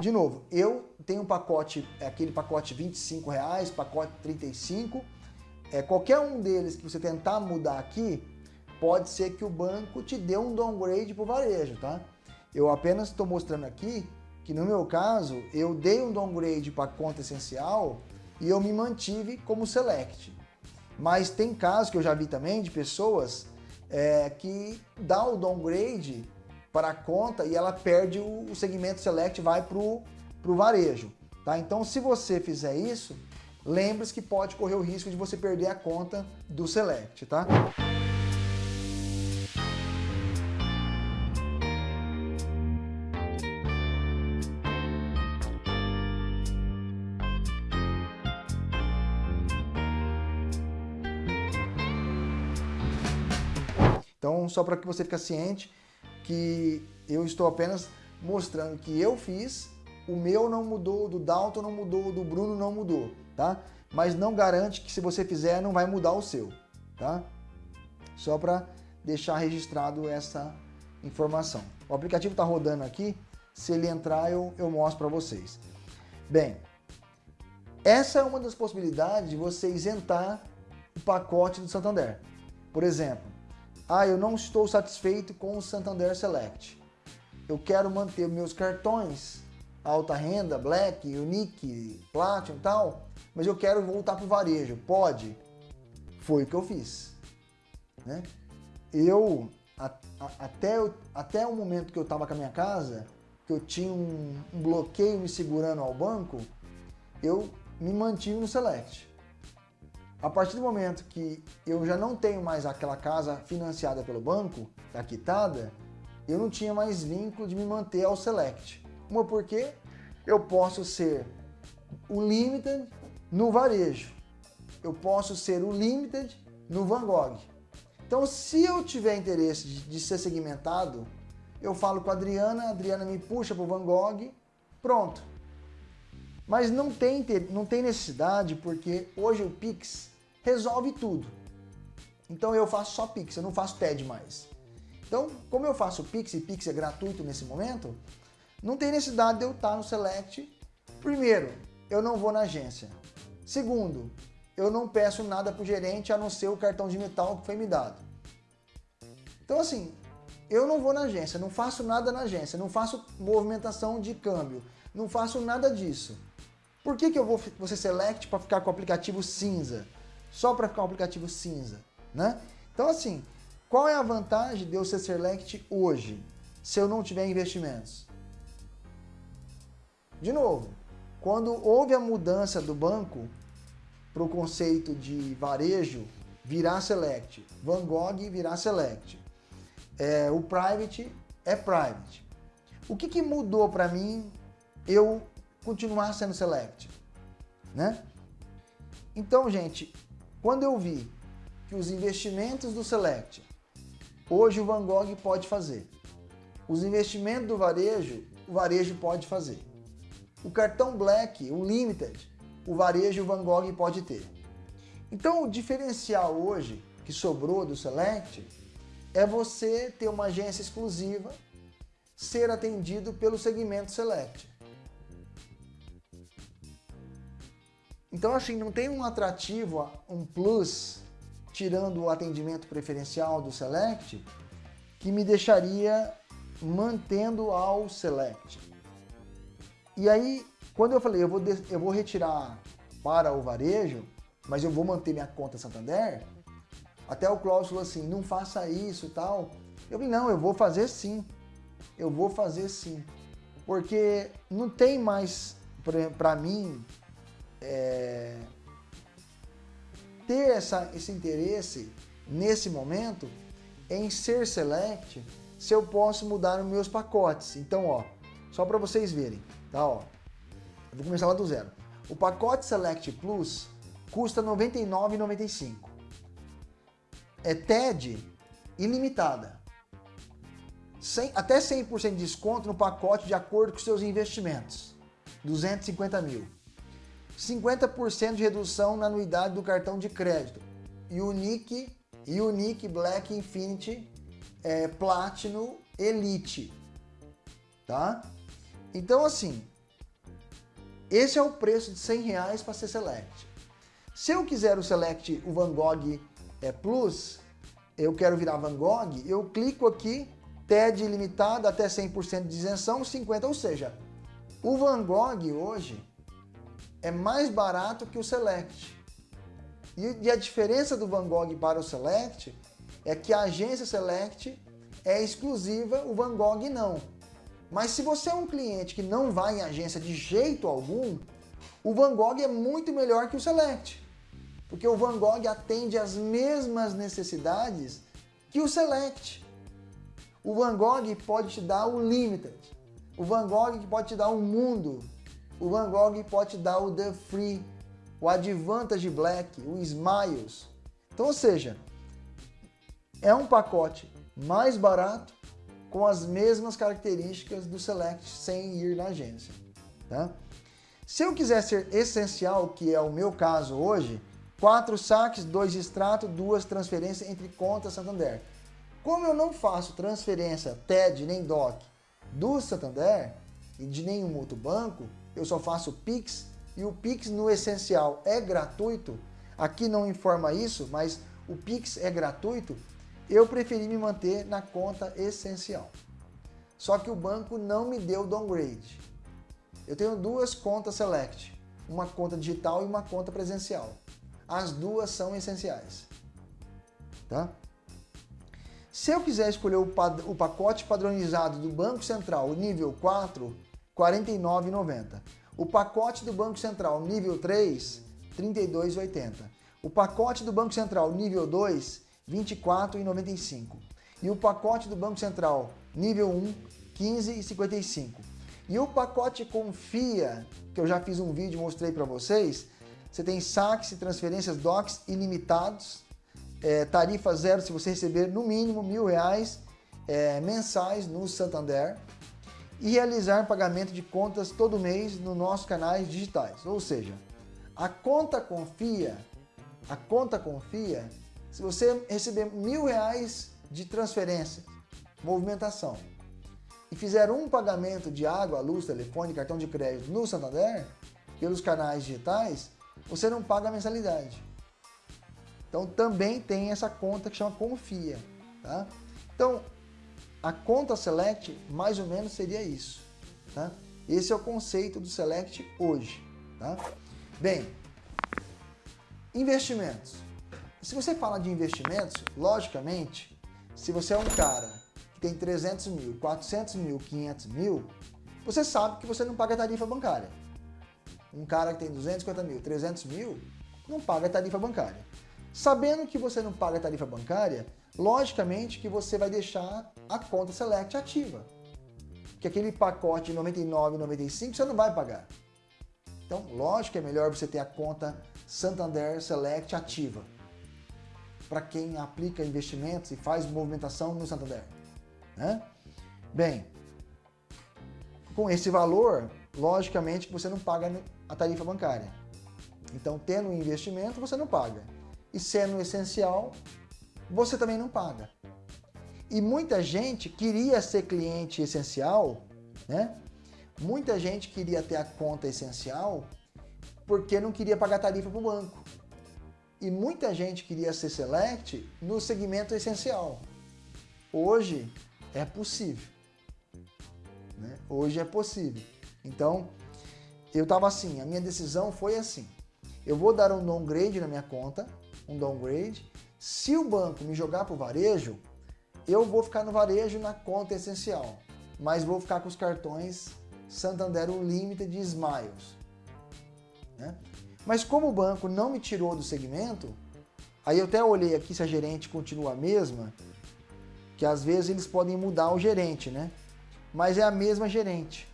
De novo, eu tenho um pacote, é aquele pacote 25 reais, pacote 35, é, qualquer um deles que você tentar mudar aqui, pode ser que o banco te dê um downgrade para o varejo, tá? Eu apenas estou mostrando aqui que no meu caso, eu dei um downgrade para conta essencial e eu me mantive como select. Mas tem casos que eu já vi também de pessoas é, que dá o downgrade para a conta e ela perde o, segmento select vai para o varejo. Tá? Então se você fizer isso, lembre-se que pode correr o risco de você perder a conta do select. Tá? Então, só para que você fique ciente que eu estou apenas mostrando que eu fiz, o meu não mudou, do Dalton não mudou, do Bruno não mudou, tá? Mas não garante que se você fizer não vai mudar o seu, tá? Só para deixar registrado essa informação. O aplicativo está rodando aqui, se ele entrar eu, eu mostro para vocês. Bem, essa é uma das possibilidades de você isentar o pacote do Santander. Por exemplo, ah, eu não estou satisfeito com o Santander Select. Eu quero manter meus cartões, alta renda, Black, Unique, Platinum e tal, mas eu quero voltar para o varejo. Pode? Foi o que eu fiz. Né? Eu, a, a, até, até o momento que eu estava com a minha casa, que eu tinha um, um bloqueio me segurando ao banco, eu me mantive no Select. A partir do momento que eu já não tenho mais aquela casa financiada pelo banco, tá quitada, eu não tinha mais vínculo de me manter ao Select. Uma porque eu posso ser o Limited no varejo. Eu posso ser o Limited no Van Gogh. Então, se eu tiver interesse de, de ser segmentado, eu falo com a Adriana, a Adriana me puxa para o Van Gogh, pronto. Mas não tem, não tem necessidade, porque hoje o Pix resolve tudo. Então eu faço só Pix, eu não faço TED mais. Então, como eu faço Pix e Pix é gratuito nesse momento, não tem necessidade de eu estar no Select. Primeiro, eu não vou na agência. Segundo, eu não peço nada para o gerente a não ser o cartão de metal que foi me dado. Então assim, eu não vou na agência, não faço nada na agência, não faço movimentação de câmbio, não faço nada disso. Por que, que eu vou, ser Select para ficar com o aplicativo cinza? Só para ficar um aplicativo cinza, né? Então assim, qual é a vantagem de eu ser Select hoje, se eu não tiver investimentos? De novo, quando houve a mudança do banco para o conceito de varejo virar Select, Van Gogh virar Select, é, o Private é Private. O que, que mudou para mim eu continuar sendo Select? Né? Então, gente, quando eu vi que os investimentos do Select, hoje o Van Gogh pode fazer. Os investimentos do varejo, o varejo pode fazer. O cartão Black, o Limited, o varejo o Van Gogh pode ter. Então o diferencial hoje que sobrou do Select é você ter uma agência exclusiva, ser atendido pelo segmento Select. Então, assim, não tem um atrativo, um plus, tirando o atendimento preferencial do Select, que me deixaria mantendo ao Select. E aí, quando eu falei, eu vou, eu vou retirar para o varejo, mas eu vou manter minha conta Santander, até o Klaus falou assim, não faça isso e tal. Eu falei, não, eu vou fazer sim. Eu vou fazer sim. Porque não tem mais, para mim, é, ter essa, esse interesse nesse momento em ser select se eu posso mudar os meus pacotes. Então, ó, só para vocês verem, tá? Ó, eu vou começar lá do zero. O pacote Select Plus custa R$ 99,95. É TED ilimitada. 100, até 100% de desconto no pacote de acordo com seus investimentos. 250 mil. 50% de redução na anuidade do cartão de crédito. Unique, Unique Black Infinity é, Platinum Elite. Tá? Então, assim, esse é o preço de 100 reais para ser Select. Se eu quiser o Select, o Van Gogh é, Plus, eu quero virar Van Gogh, eu clico aqui, TED ilimitado até 100% de isenção, 50, ou seja, o Van Gogh hoje é mais barato que o Select. E a diferença do Van Gogh para o Select é que a agência Select é exclusiva, o Van Gogh não. Mas se você é um cliente que não vai em agência de jeito algum, o Van Gogh é muito melhor que o Select. Porque o Van Gogh atende às mesmas necessidades que o Select. O Van Gogh pode te dar o Limited. O Van Gogh pode te dar o Mundo. O Van Gogh pode dar o The Free, o Advantage Black, o Smiles. Então, ou seja, é um pacote mais barato com as mesmas características do Select sem ir na agência. Tá? Se eu quiser ser essencial, que é o meu caso hoje, quatro saques, dois extratos, duas transferências entre contas Santander. Como eu não faço transferência TED nem DOC do Santander e de nenhum outro banco, eu só faço Pix e o Pix no essencial é gratuito. Aqui não informa isso, mas o Pix é gratuito eu preferi me manter na conta essencial. Só que o banco não me deu downgrade. Eu tenho duas contas Select, uma conta digital e uma conta presencial. As duas são essenciais. Tá? Se eu quiser escolher o, o pacote padronizado do Banco Central nível 4, R$ 49,90. O pacote do Banco Central nível 3, R$ 32,80. O pacote do Banco Central nível 2, 24,95. E o pacote do Banco Central nível 1, 15,55. E o pacote Confia, que eu já fiz um vídeo mostrei para vocês, você tem saques e transferências DOCs ilimitados, é, tarifa zero se você receber no mínimo mil reais é, mensais no Santander e realizar pagamento de contas todo mês nos nossos canais digitais. Ou seja, a conta Confia, a conta Confia se você receber mil reais de transferência, movimentação, e fizer um pagamento de água, luz, telefone, cartão de crédito no Santander, pelos canais digitais, você não paga a mensalidade. Então também tem essa conta que chama Confia. Tá? Então, a conta Select mais ou menos seria isso. Tá? Esse é o conceito do Select hoje. Tá? Bem, investimentos. Se você fala de investimentos, logicamente, se você é um cara que tem 300 mil, 400 mil, 500 mil, você sabe que você não paga tarifa bancária. Um cara que tem 250 mil, 300 mil, não paga tarifa bancária. Sabendo que você não paga tarifa bancária, logicamente que você vai deixar a conta Select ativa. Que aquele pacote de 99,95 você não vai pagar. Então, lógico que é melhor você ter a conta Santander Select ativa para quem aplica investimentos e faz movimentação no Santander. Né? Bem, com esse valor, logicamente você não paga a tarifa bancária. Então, tendo um investimento, você não paga. E sendo essencial, você também não paga. E muita gente queria ser cliente essencial, né? Muita gente queria ter a conta essencial porque não queria pagar tarifa para o banco. E muita gente queria ser select no segmento essencial. Hoje é possível. Né? Hoje é possível. Então, eu estava assim, a minha decisão foi assim. Eu vou dar um downgrade na minha conta, um downgrade. Se o banco me jogar para o varejo, eu vou ficar no varejo na conta essencial. Mas vou ficar com os cartões Santander Unlimited de Smiles. Né? Mas como o banco não me tirou do segmento, aí eu até olhei aqui se a gerente continua a mesma, que às vezes eles podem mudar o gerente, né? Mas é a mesma gerente,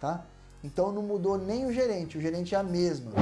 tá? Então não mudou nem o gerente, o gerente é a mesma.